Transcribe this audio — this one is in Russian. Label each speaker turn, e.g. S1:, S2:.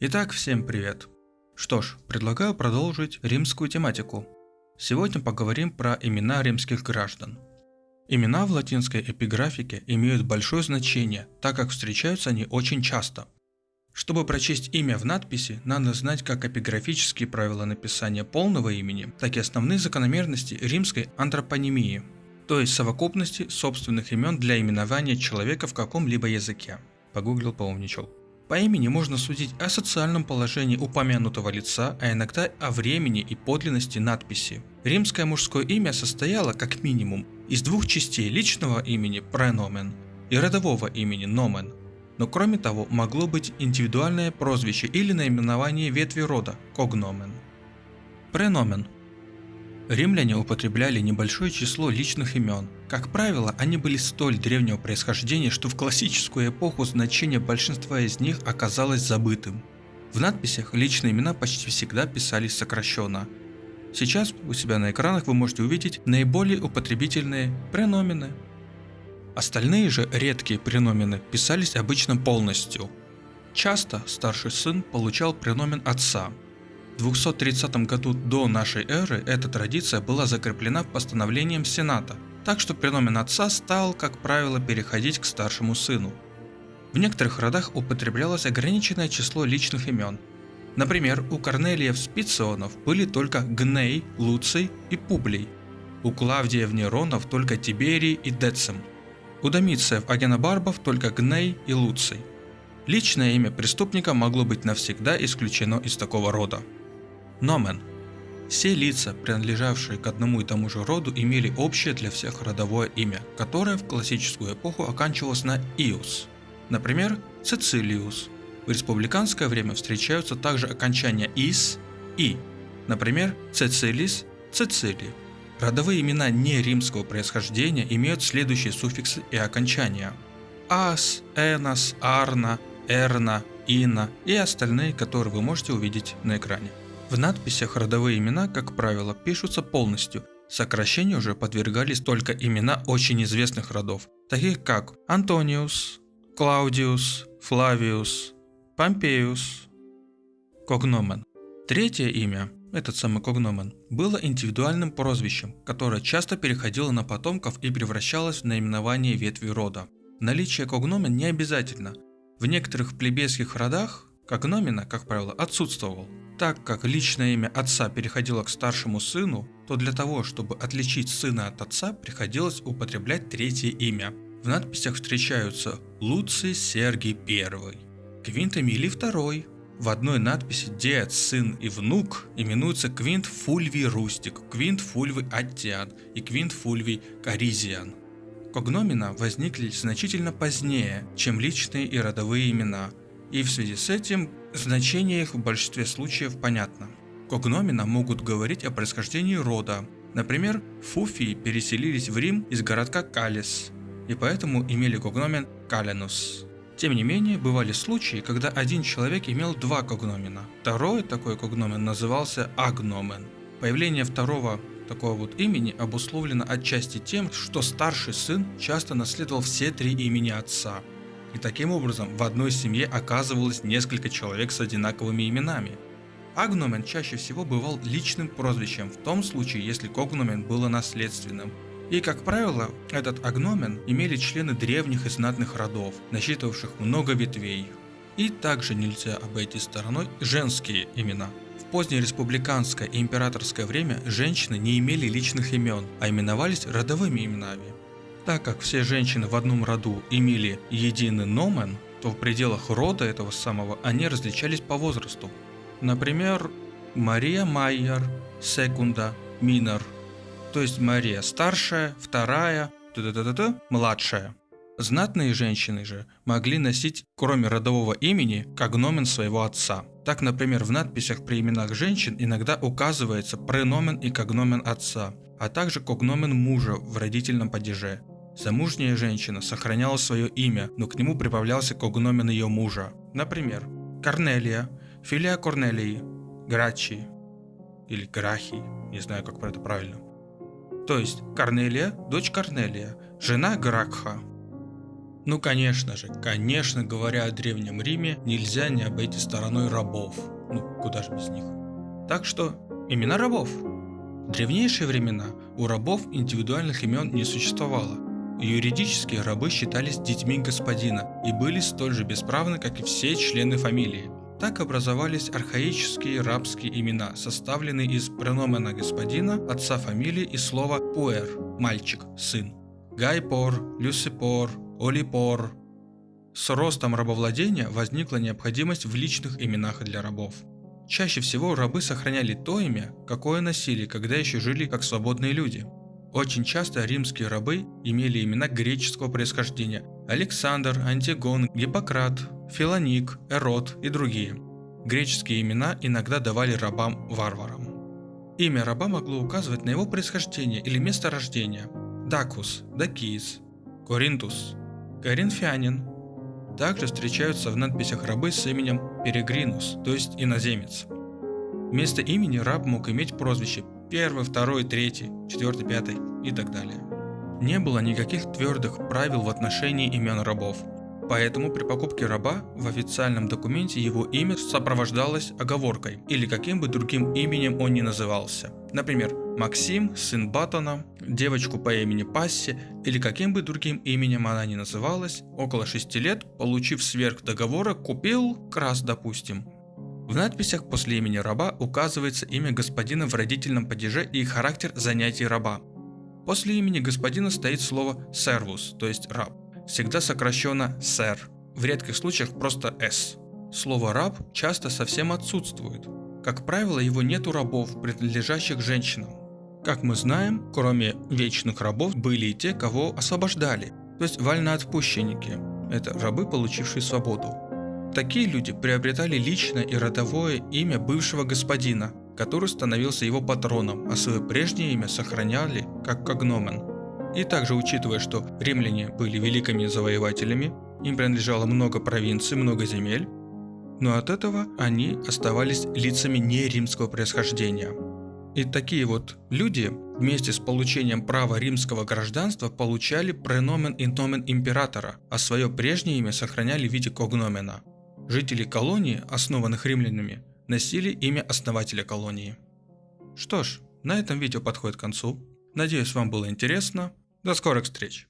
S1: Итак, всем привет. Что ж, предлагаю продолжить римскую тематику. Сегодня поговорим про имена римских граждан. Имена в латинской эпиграфике имеют большое значение, так как встречаются они очень часто. Чтобы прочесть имя в надписи, надо знать как эпиграфические правила написания полного имени, так и основные закономерности римской антропонимии, то есть совокупности собственных имен для именования человека в каком-либо языке. Погуглил, поумничал. По имени можно судить о социальном положении упомянутого лица, а иногда о времени и подлинности надписи. Римское мужское имя состояло, как минимум, из двух частей личного имени преномен и родового имени номен. Но кроме того, могло быть индивидуальное прозвище или наименование ветви рода когномен. Преномен Римляне употребляли небольшое число личных имен. Как правило, они были столь древнего происхождения, что в классическую эпоху значение большинства из них оказалось забытым. В надписях личные имена почти всегда писались сокращенно. Сейчас у себя на экранах вы можете увидеть наиболее употребительные преномены. Остальные же редкие преномены писались обычно полностью. Часто старший сын получал преномен отца, 230 году до нашей эры эта традиция была закреплена постановлением Сената, так что преномен отца стал, как правило, переходить к старшему сыну. В некоторых родах употреблялось ограниченное число личных имен. Например, у Корнелиев Спиционов были только Гней, Луций и Публий. У Клавдиев Неронов только Тиберий и Децим. У Домициев Агенобарбов только Гней и Луций. Личное имя преступника могло быть навсегда исключено из такого рода. Номен. Все лица, принадлежавшие к одному и тому же роду, имели общее для всех родовое имя, которое в классическую эпоху оканчивалось на «иус». Например, Цицилиус. В республиканское время встречаются также окончания «ис» и, например, Цицилис, Цицилий. Родовые имена не римского происхождения имеют следующие суффиксы и окончания. Ас, Энос, Арна, Эрна, Ина и остальные, которые вы можете увидеть на экране. В надписях родовые имена, как правило, пишутся полностью. Сокращению уже подвергались только имена очень известных родов, таких как Антониус, Клаудиус, Флавиус, Помпеус, Когномен. Третье имя, этот самый Когномен, было индивидуальным прозвищем, которое часто переходило на потомков и превращалось в наименование ветви рода. Наличие Когномен не обязательно. В некоторых плебейских родах Когномена, как правило, отсутствовал. Так как личное имя отца переходило к старшему сыну, то для того, чтобы отличить сына от отца, приходилось употреблять третье имя. В надписях встречаются Луций Сергий I, Квинт Эмилий II. В одной надписи дед, сын и внук именуются Квинт Фульвий Рустик, Квинт Фульвий Аттиан и Квинт Фульвий Каризиан. Когномина возникли значительно позднее, чем личные и родовые имена, и в связи с этим Значение их в большинстве случаев понятно. Когномина могут говорить о происхождении рода. Например, Фуфии переселились в Рим из городка Калис, и поэтому имели когномен Каленус. Тем не менее, бывали случаи, когда один человек имел два когномена. Второй такой когномен назывался агномен. Появление второго такого вот имени обусловлено отчасти тем, что старший сын часто наследовал все три имени отца. И таким образом в одной семье оказывалось несколько человек с одинаковыми именами. Агномен чаще всего бывал личным прозвищем в том случае, если когномен было наследственным. И, как правило, этот агномен имели члены древних и знатных родов, насчитывавших много ветвей. И также нельзя обойти стороной женские имена. В позднее республиканское и императорское время женщины не имели личных имен, а именовались родовыми именами. Так как все женщины в одном роду имели единый номен, то в пределах рода этого самого они различались по возрасту. Например, Мария Майер, Секунда, Минор. То есть Мария старшая, вторая, т -т -т -т, младшая. Знатные женщины же могли носить, кроме родового имени, когномен своего отца. Так, например, в надписях при именах женщин иногда указывается преномен и когномен отца, а также когномен мужа в родительном падеже. Замужняя женщина сохраняла свое имя, но к нему прибавлялся когномен ее мужа. Например, Корнелия, филия Корнелии, Грачи или Грахи, не знаю, как про это правильно. То есть Корнелия, дочь Корнелия, жена Гракха. Ну конечно же, конечно говоря о Древнем Риме, нельзя не обойти стороной рабов. Ну, куда же без них. Так что, имена рабов. В древнейшие времена у рабов индивидуальных имен не существовало. Юридически рабы считались детьми господина и были столь же бесправны, как и все члены фамилии. Так образовались архаические рабские имена, составленные из преномена господина, отца фамилии и слова «пуэр» – «мальчик», «сын». Гайпор, Люсипор, Олипор. С ростом рабовладения возникла необходимость в личных именах для рабов. Чаще всего рабы сохраняли то имя, какое носили, когда еще жили как свободные люди. Очень часто римские рабы имели имена греческого происхождения – Александр, Антигон, Гиппократ, Филоник, Эрот и другие. Греческие имена иногда давали рабам-варварам. Имя раба могло указывать на его происхождение или место рождения – Дакус, Дакиис, Коринтус, Коринфянин, также встречаются в надписях рабы с именем Перегринус, то есть иноземец. Вместо имени раб мог иметь прозвище первый, второй, третий, четвертый, пятый и так далее. Не было никаких твердых правил в отношении имен рабов, поэтому при покупке раба в официальном документе его имя сопровождалось оговоркой или каким бы другим именем он ни назывался. Например, Максим, сын Батона, девочку по имени Пасси или каким бы другим именем она ни называлась, около 6 лет, получив сверх договора, купил крас, допустим. В надписях после имени раба указывается имя господина в родительном падеже и характер занятий раба. После имени господина стоит слово «сервус», то есть «раб», всегда сокращенно «сэр», в редких случаях просто «с». Слово «раб» часто совсем отсутствует. Как правило, его нет у рабов, принадлежащих женщинам. Как мы знаем, кроме вечных рабов были и те, кого освобождали, то есть вольноотпущенники. Это рабы, получившие свободу. Такие люди приобретали личное и родовое имя бывшего господина, который становился его патроном, а свое прежнее имя сохраняли как когномен. И также учитывая, что римляне были великими завоевателями, им принадлежало много провинций, много земель, но от этого они оставались лицами не римского происхождения – и такие вот люди вместе с получением права римского гражданства получали преномен и номен императора, а свое прежнее имя сохраняли в виде когномена. Жители колонии, основанных римлянами, носили имя основателя колонии. Что ж, на этом видео подходит к концу. Надеюсь, вам было интересно. До скорых встреч!